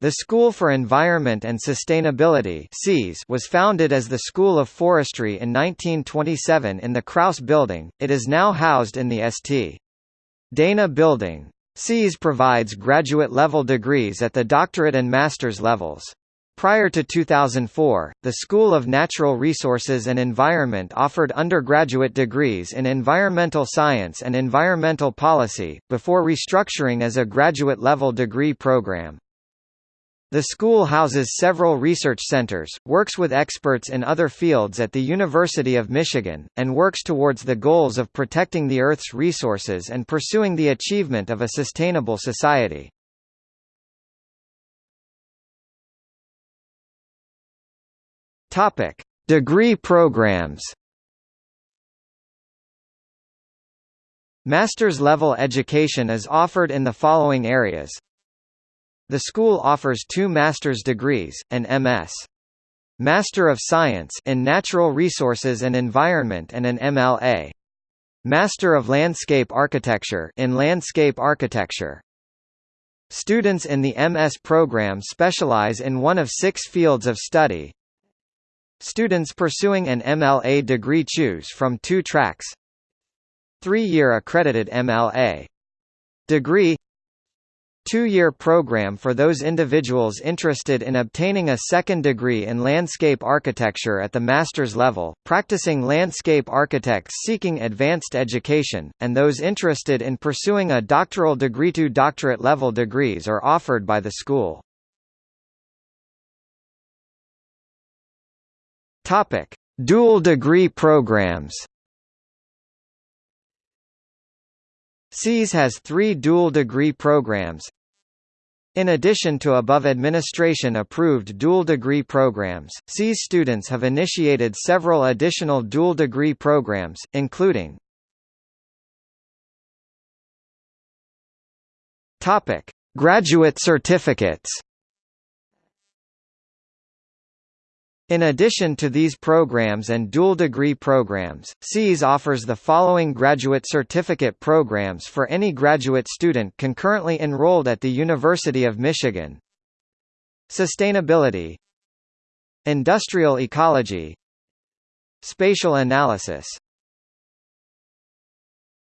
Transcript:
The School for Environment and Sustainability was founded as the School of Forestry in 1927 in the Krause Building, it is now housed in the St. Dana Building. SEAS provides graduate-level degrees at the doctorate and master's levels. Prior to 2004, the School of Natural Resources and Environment offered undergraduate degrees in environmental science and environmental policy, before restructuring as a graduate-level degree program. The school houses several research centers, works with experts in other fields at the University of Michigan, and works towards the goals of protecting the Earth's resources and pursuing the achievement of a sustainable society. Topic: Degree programs. Master's level education is offered in the following areas the school offers two master's degrees, an M.S. Master of Science in Natural Resources and Environment and an MLA. Master of Landscape Architecture in Landscape Architecture. Students in the MS program specialize in one of six fields of study. Students pursuing an MLA degree choose from two tracks. Three-year accredited MLA degree two-year program for those individuals interested in obtaining a second degree in landscape architecture at the master's level, practicing landscape architects seeking advanced education, and those interested in pursuing a doctoral degree. Two doctorate level degrees are offered by the school. Topic: Dual degree programs. SEAS has three dual degree programs, in addition to above administration-approved dual degree programs, SEAS students have initiated several additional dual degree programs, including Graduate certificates. In addition to these programs and dual degree programs, SEAS offers the following graduate certificate programs for any graduate student concurrently enrolled at the University of Michigan. Sustainability Industrial ecology Spatial analysis